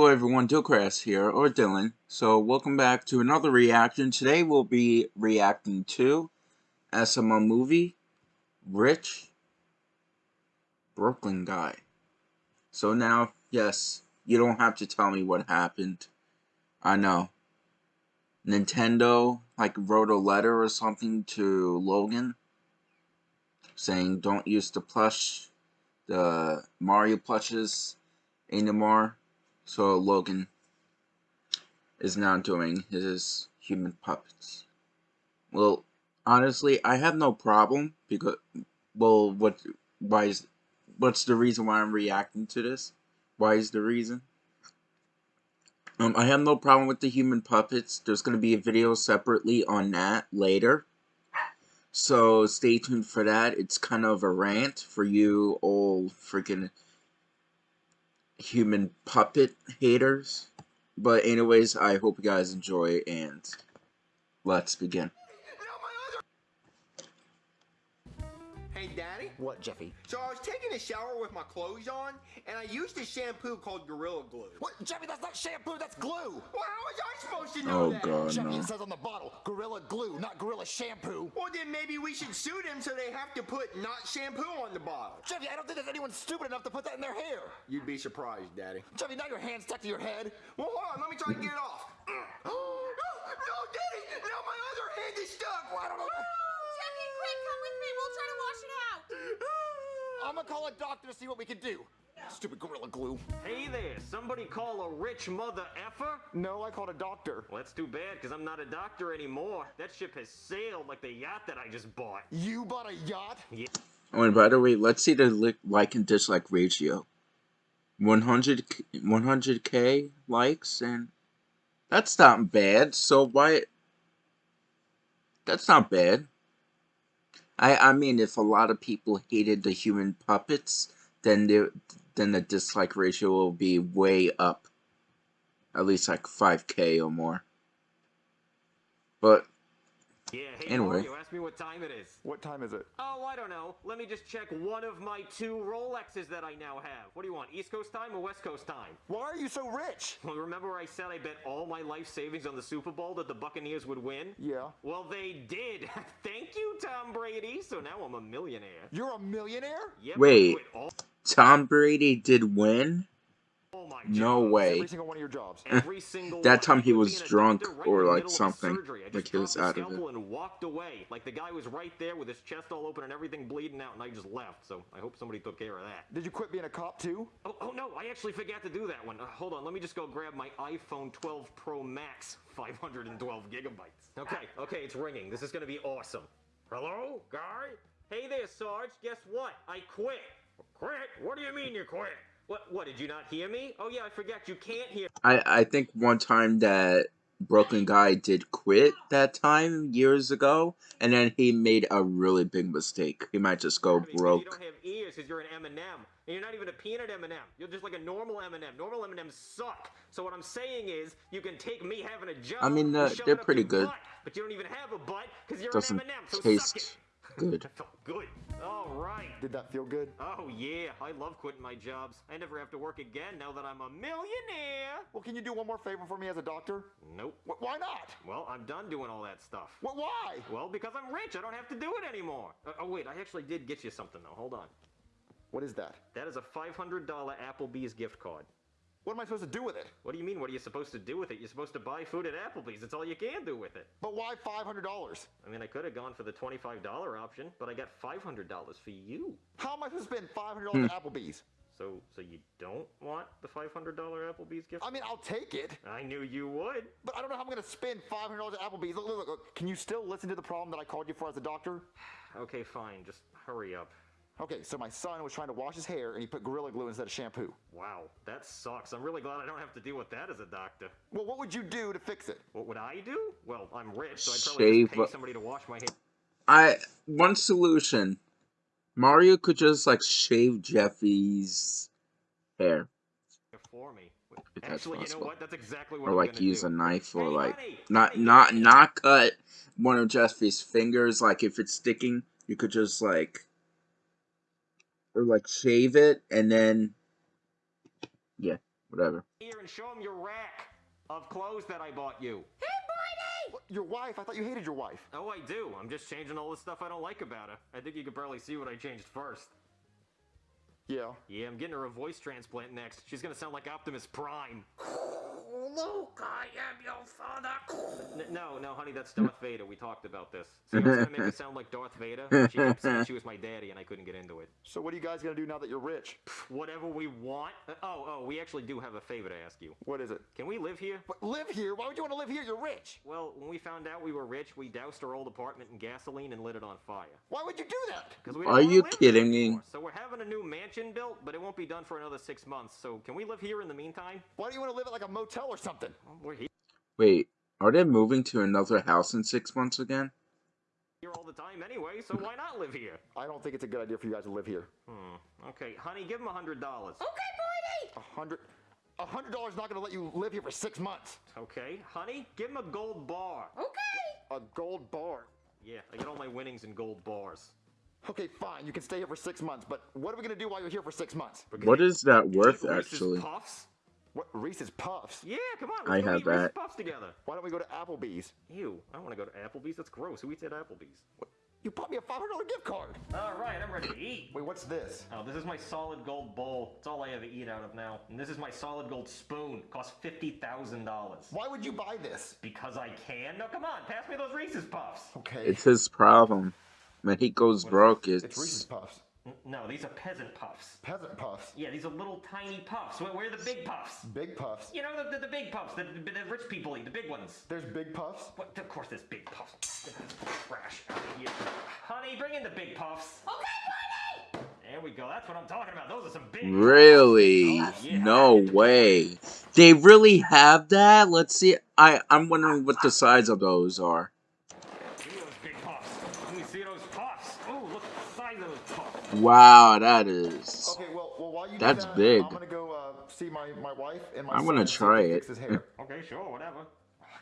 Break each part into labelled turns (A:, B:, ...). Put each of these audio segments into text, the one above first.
A: Hello everyone, Dillcrass here, or Dylan. So welcome back to another reaction. Today we'll be reacting to SML movie, Rich, Brooklyn Guy. So now, yes, you don't have to tell me what happened. I know. Nintendo, like, wrote a letter or something to Logan, saying don't use the plush, the Mario plushes anymore so Logan is now doing his human puppets. Well, honestly, I have no problem because, well, what, why is, what's the reason why I'm reacting to this? Why is the reason? Um, I have no problem with the human puppets. There's going to be a video separately on that later. So stay tuned for that. It's kind of a rant for you old freaking human puppet haters. But anyways, I hope you guys enjoy and let's begin.
B: What, Jeffy?
C: So I was taking a shower with my clothes on, and I used a shampoo called Gorilla Glue.
B: What, Jeffy? That's not shampoo. That's glue.
C: Well, how was I supposed to know
A: Oh
C: that?
A: god,
B: Jeffy,
A: no.
B: it says on the bottle, Gorilla Glue, not Gorilla Shampoo.
C: Well, then maybe we should sue them so they have to put not shampoo on the bottle.
B: Jeffy, I don't think there's anyone stupid enough to put that in their hair.
C: You'd be surprised, Daddy.
B: Jeffy, now your hand's stuck to your head.
C: Well, hold on. Let me try to get it off. no, no, Daddy. Now my other hand is stuck.
B: Well, I don't know.
D: Jeffy, quick, come with me. We'll try to wash it out.
B: I'm gonna call a doctor to see what we can do. Stupid Gorilla Glue.
E: Hey there, somebody call a rich mother effer?
B: No, I called a doctor.
E: Well, that's too bad, because I'm not a doctor anymore. That ship has sailed like the yacht that I just bought.
B: You bought a yacht? Yeah.
A: Oh, and by the way, let's see the like and dislike ratio. 100 100k likes and that's not bad. So why? That's not bad. I I mean, if a lot of people hated the human puppets, then the then the dislike ratio will be way up. At least like 5k or more. But
E: Yeah, hey
A: Anyway.
E: Mario, ask me what time it is.
B: What time is it?
E: Oh, I don't know. Let me just check one of my two Rolexes that I now have. What do you want, East Coast time or West Coast time?
B: Why are you so rich?
E: Well, remember I said I bet all my life savings on the Super Bowl that the Buccaneers would win?
B: Yeah.
E: Well, they did. Thank you, Tom Brady. So now I'm a millionaire.
B: You're a millionaire?
E: Yep,
A: Wait.
E: all,
A: Tom Brady did win?
E: All my
A: No way.
B: Every single one of your jobs.
E: Every single
A: That time he was
E: be in a
A: drunk or like
E: middle of a
A: something,
E: surgery. I just
A: like he was out of it.
E: and walked away. Like the guy was right there with his chest all open and everything bleeding out, and I just left. So I hope somebody took care of that.
B: Did you quit being a cop too?
E: Oh, oh no, I actually forgot to do that one. Uh, hold on, let me just go grab my iPhone 12 Pro Max, 512 gigabytes. Okay, okay, it's ringing. This is gonna be awesome. Hello, guy? Hey there, Sarge. Guess what? I quit. Quit? What do you mean you quit? What? What? Did you not hear me? Oh yeah, I forgot. You can't hear.
A: I I think one time that Brooklyn guy did quit that time years ago, and then he made a really big mistake. He might just go
E: Because You
A: broke.
E: don't have ears because you're an M&M. And you're not even a peanut M&M. You're just like a normal M&M. Normal M&Ms suck. So what I'm saying is, you can take me having a job.
A: I mean,
E: and
A: uh, they're pretty good.
E: Butt, but you don't even have a butt because you're
A: Doesn't
E: an M&M. So
A: taste
E: suck
A: good.
E: it. That felt good. All right.
B: Did that feel good?
E: Oh yeah, I love quitting my jobs. I never have to work again now that I'm a millionaire.
B: Well, can you do one more favor for me as a doctor?
E: Nope.
B: Wh- why not?
E: Well, I'm done doing all that stuff.
B: Well, why?
E: Well, because I'm rich, I don't have to do it anymore. Uh, oh wait, I actually did get you something though. Hold on.
B: What is that?
E: That is a $500 Applebee's gift card.
B: What am I supposed to do with it?
E: What do you mean? What are you supposed to do with it? You're supposed to buy food at Applebee's. That's all you can do with it.
B: But why $500?
E: I mean, I could have gone for the $25 option, but I got $500 for you.
B: How am I supposed to spend $500
A: Hmm.
B: at Applebee's?
E: So, so you don't want the $500 Applebee's gift?
B: I mean, I'll take it,
E: I knew you would.
B: but I don't know how I'm going to spend $500 at Applebee's. Look, look, look, look. Can you still listen to the problem that I called you for as a doctor?
E: Okay, fine. Just hurry up.
B: Okay, so my son was trying to wash his hair and he put Gorilla Glue instead of shampoo.
E: Wow, that sucks. I'm really glad I don't have to deal with that as a doctor.
B: Well, what would you do to fix it?
E: What would I do? Well, I'm rich, so I'd probably
A: Shave
E: just pay somebody to wash my hair.
A: I one solution. Mario could just like shave Jeffy's hair,
E: for me.
A: If that's
E: Actually, you know
A: possible.
E: what? That's exactly what
A: or
E: I'm
A: like use
E: do.
A: a knife, or
E: Hey,
A: like
E: honey,
A: not
E: honey,
A: not
E: honey.
A: not cut one of Jeffy's fingers. Like if it's sticking, you could just like or like shave it and then yeah, Whatever.
E: here and show him your rack of clothes that I bought you.
B: Hey, What, Your wife? I thought you hated your wife.
E: Oh, I do. I'm just changing all the stuff I don't like about her. I think you could barely see what I changed first.
B: Yeah.
E: Yeah, I'm getting her a voice transplant next. She's gonna sound like Optimus Prime.
C: Luke, I am your father.
E: N- no, no, honey, that's Darth Vader. We talked about this. See what's gonna make me sound like Darth Vader? She kept saying she was my daddy, and I couldn't get into it.
B: So what are you guys gonna do now that you're rich?
E: Whatever we want. Uh, oh, oh, we actually do have a favor to ask you.
B: What is it?
E: Can we live here?
B: What, live here? Why would you want to live here? You're rich.
E: Well, when we found out we were rich, we doused our old apartment in gasoline and lit it on fire.
B: Why would you do that?
E: 'Cause we
A: Are
E: didn't wanna
A: you kidding me?
E: anymore. So we're having a new mansion built, but it won't be done for another six months. So can we live here in the meantime?
B: Why do you want to live at like a motel or something?
E: Well, we're here
A: Wait, are they moving to another house in six months again?
E: Here all the time anyway, so why not live here?
B: I don't think it's a good idea for you guys to live here.
E: Hmm. Okay, honey, give him a hundred dollars.
D: Okay,
B: A hundred, a hundred dollars not gonna let you live here for six months.
E: Okay, honey, give him a gold bar.
D: Okay.
B: A gold bar.
E: Yeah, I get all my winnings in gold bars.
B: Okay, fine. You can stay here for six months, but what are we gonna do while you're here for six months?
E: We're
A: What is that
E: eat
A: worth,
E: Reese's
A: actually?
E: Puffs?
B: What Reese's Puffs?
E: Yeah, come on. Let's
A: I have
E: eat Reese's
A: that.
E: Puffs together.
B: Why don't we go to Applebee's?
E: Ew, I don't want to go to Applebee's. That's gross. Who eats at Applebee's?
B: You bought me a five hundred dollar gift card.
E: All right, I'm ready to eat.
B: Wait, what's this?
E: Oh, this is my solid gold bowl. It's all I ever eat out of now. And this is my solid gold spoon. Costs fifty thousand dollars.
B: Why would you buy this?
E: Because I can. No, come on, pass me those Reese's Puffs.
B: Okay.
A: It's his problem. When he goes broke,
B: It's Reese's Puffs.
E: N- No, these are peasant puffs.
B: Peasant Puffs.
E: Yeah, these are little tiny puffs. Where, where are the big puffs?
B: Big Puffs.
E: You know the, the, the big puffs that the, the rich people eat, the big ones.
B: There's Big Puffs.
E: What? Of course, there's big puffs. Get Trash out of here. Honey, bring in the big puffs.
D: Okay, Barney.
E: There we go. That's what I'm talking about. Those are some big.
A: really
E: Yeah.
A: no way. They really have that. Let's see. I I'm wondering what the size of those are.
E: Give me those big puffs. Let me see those puffs. Oh, look at the size of those puffs.
A: Wow, that is.
B: Okay, well, well, while you
A: That's
B: that,
A: big.
B: I'm gonna go uh, see my, my wife and my
A: I'm gonna
B: and see if
A: try it.
B: Fix his hair.
E: Okay, sure, whatever.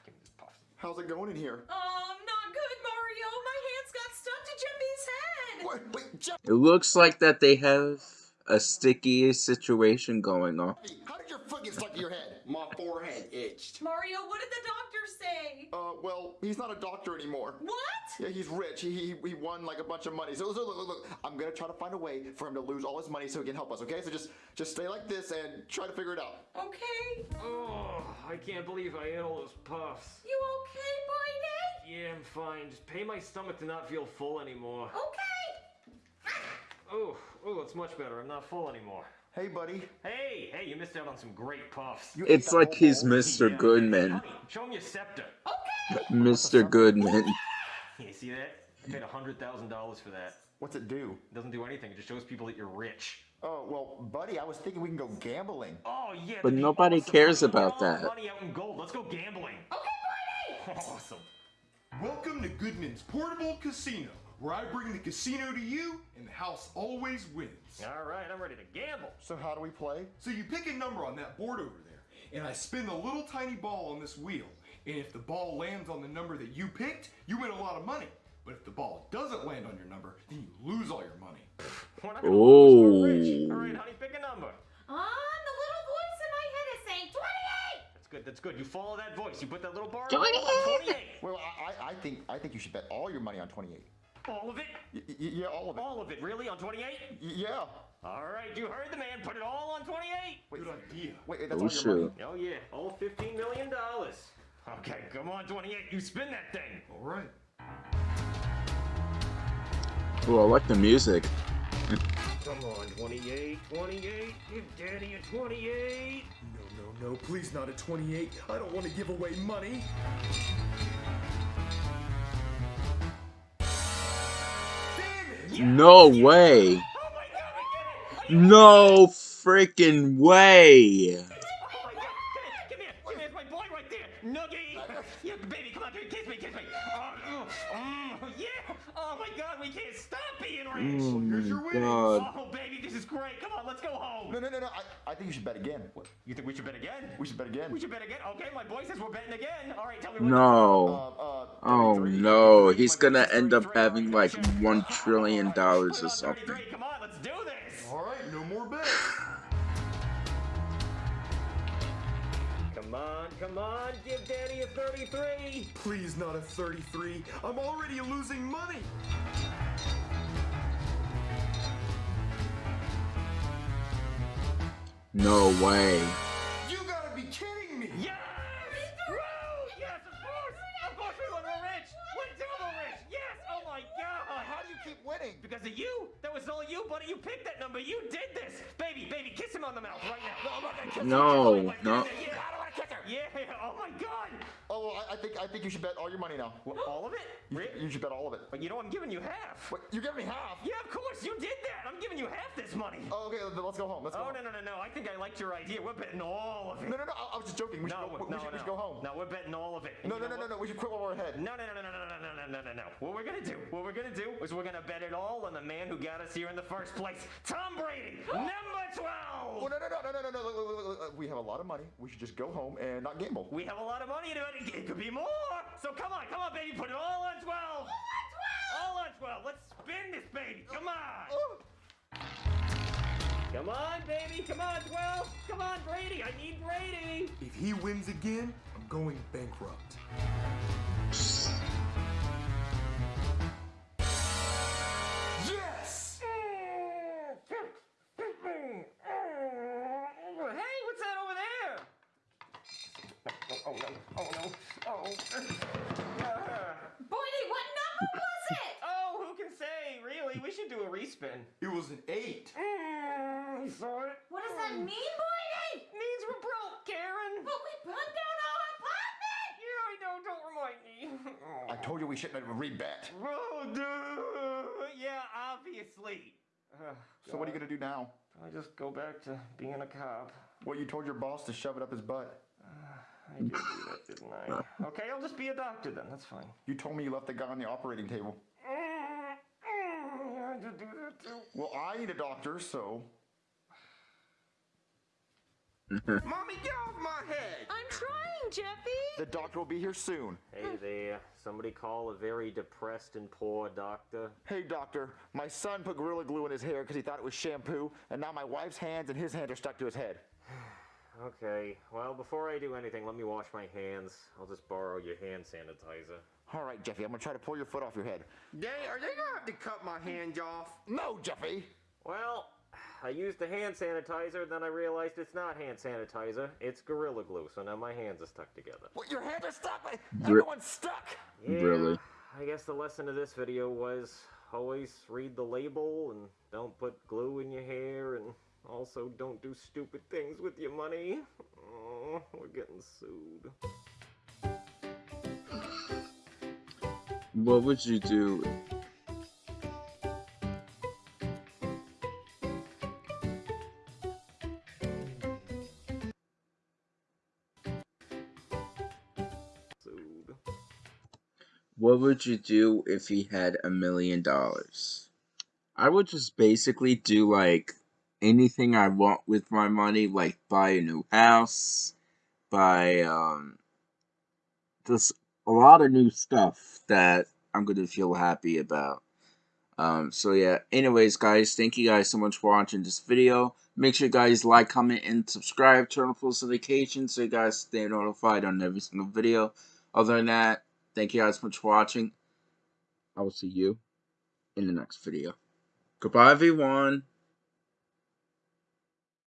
E: Give me these puffs.
B: How's it going in here?
D: Um, not good, Mario. My hands got stuck to Jimmy's head.
B: Wait, wait, Jeff,
A: It looks like that they have a sticky situation going on.
B: how did your foot get stuck to your head?
C: My forehead itched.
D: Mario, what did the doctor say?
B: Uh, well, he's not a doctor anymore.
D: What?
B: Yeah, he's rich. He, he, he won like a bunch of money. So look, look, look, look, I'm gonna try to find a way for him to lose all his money so he can help us. Okay, so just just stay like this and try to figure it out.
D: Okay.
E: Oh, I can't believe I ate all those puffs.
D: You okay, Barney?
E: Yeah, I'm fine. Just pay my stomach to not feel full anymore.
D: Okay.
E: Oh, oh, it's much better. I'm not full anymore.
B: Hey, buddy.
E: Hey, hey, you missed out on some great puffs.
B: You
A: It's like he's? Mr. Goodman.
E: Honey, show him your scepter.
D: Okay.
A: Mr. Goodman.
E: You see that? I paid hundred thousand dollars for that.
B: What's it do?
E: It doesn't do anything. It just shows people that you're rich.
B: Oh, well, buddy, I was thinking we can go gambling.
E: Oh yeah.
A: But nobody
E: awesome.
A: cares about
E: get all
A: that.
E: the Money out in gold. Let's go gambling.
D: Okay, Barney.
E: Awesome.
F: Welcome to Goodman's Portable Casino, where I bring the casino to you and the house always wins.
E: All right, I'm ready to gamble.
B: So how do we play?
F: So you pick a number on that board over there, and I spin the little tiny ball on this wheel. And if the ball lands on the number that you picked, you win a lot of money. But if the ball doesn't land on your number, then you lose all your money.
E: We're not gonna lose, we're rich.
A: Oh.
E: All right, honey, pick a number.
D: Um, the little voice in my head is saying 28.
E: That's good. That's good. You follow that voice. You put that little bar. on
A: 28.
E: 28.
B: Well, I, I, I think I think you should bet all your money on 28.
E: All of it.
B: Y- y- yeah, all of it.
E: All of it. Really? On 28?
B: Y- yeah.
E: All right, you heard the man. Put it all on 28.
B: Wait,
F: Good idea.
B: wait, that's
A: Oh,
B: all your money?
A: shoot.
E: Oh yeah, all 15 million dollars. Okay, come on, 28. You spin that thing.
F: All right.
A: Oh, I like the music.
E: Come on, 28, 28. Give daddy a 28.
F: No, no, no, please not a 28. I don't want to give away money.
A: No way. No freaking way.
E: Oh my god! Come here! Come here! Come here! It's my boy right there! Nuggy! Yeah, baby, come on, here, kiss me, kiss me! Oh, oh, oh, yeah! Oh my god, we can't stop being rich!
A: Oh
F: Here's your
A: my
F: winnings.
A: god.
E: Oh, baby, this is great! Come on, let's go home!
B: No, no, no, no. I, I think you should bet again.
E: You think we should bet again?
B: We should bet again.
E: We should bet again? Okay, my boy says we're betting again. All right, tell me what
B: Uh,
A: No.
B: uh,
A: Oh
B: 33.
A: no, he's gonna end up having like one trillion dollars or
E: Put it on 33.
A: something.
E: Come on, let's do this!
F: All right, no more bets.
E: Come on, give Danny a 33.
F: Please, not a 33. I'm already losing money.
A: No way.
E: Because of you! That was all you, buddy! You picked that number! You did this! Baby, baby, kiss him on the mouth right now! Oh, no, not gonna kiss
A: No,
E: oh,
A: no.
E: I don't wanna kiss her! Yeah! Oh my god!
B: Oh, I, I think I think you should bet all your money now.
E: What, all of it?
B: You,
E: Really?
B: you should bet all of it.
E: But you know I'm giving you half!
B: What? You give me half?
E: Yeah, of course! You did that! I'm giving you half this money!
B: Oh, okay, let's go home. Let's go.
E: Oh,
B: home.
E: no, no, no, no. I think I liked your idea. We're betting all of it.
B: No, no, no. I, I was just joking. We should,
E: No,
B: we,
E: no,
B: should,
E: no.
B: we should go home.
E: No, we're betting all of it. And
B: No,
E: you
B: no,
E: know
B: no, no,
E: what?
B: no. We should quit while we're ahead.
E: No, no, no, no, no, no, no, no, no, no, no. What we're gonna do, what we're gonna do is we're gonna bet it all on the man who got us here in the first place, Tom Brady, number 12.
B: Oh, no, no, no, no, no, no, no. We have a lot of money. We should just go home and not gamble.
E: We have a lot of money to it. It could be more. So come on, come on, baby, put it all on 12. All on 12. All on 12. Let's spin this baby. Come on.
B: Oh,
E: Come on, baby. Come on, 12. Come on, Brady. I need Brady.
F: If he wins again, I'm going bankrupt.
E: I
B: told you we shouldn't have rebet.
E: Oh, dude. Yeah, obviously. Ugh,
B: So what are you gonna do now?
E: I just go back to being a cop.
B: Well, you told your boss to shove it up his butt.
E: I did do that, didn't I? Okay, I'll just be a doctor then. That's fine.
B: You told me you left the guy on the operating table.
E: Yeah, I did do that too.
B: Well, I need a doctor, so
C: Mommy, get off my head!
D: I'm trying, Jeffy.
B: the doctor will be here soon.
E: Hey there. Somebody call a very depressed and poor doctor.
B: Hey, doctor, my son put Gorilla Glue in his hair because he thought it was shampoo, and now my wife's hands and his hands are stuck to his head.
E: Okay, well, before I do anything, let me wash my hands. I'll just borrow your hand sanitizer.
B: All right, Jeffy, I'm gonna try to pull your foot off your head.
C: Daddy, are they gonna have to cut my hands off?
B: No, Jeffy!
E: Well, I used the hand sanitizer, then I realized it's not hand sanitizer, it's Gorilla Glue, so now my hands are stuck together.
B: Well, your hands are stuck! Everyone's stuck!
E: Yeah,
A: Really?
E: I guess the lesson of this video was always read the label and don't put glue in your hair and also don't do stupid things with your money. Oh, we're getting sued.
A: What would you do? What would you do if he had a million dollars? I would just basically do like anything I want with my money, like buy a new house, buy um just a lot of new stuff that I'm gonna feel happy about. Um, so yeah, anyways guys, thank you guys so much for watching this video. Make sure you guys like, comment, and subscribe, turn on post notifications so you guys stay notified on every single video. Other than that, thank you guys so much for watching. I will see you in the next video. Goodbye everyone.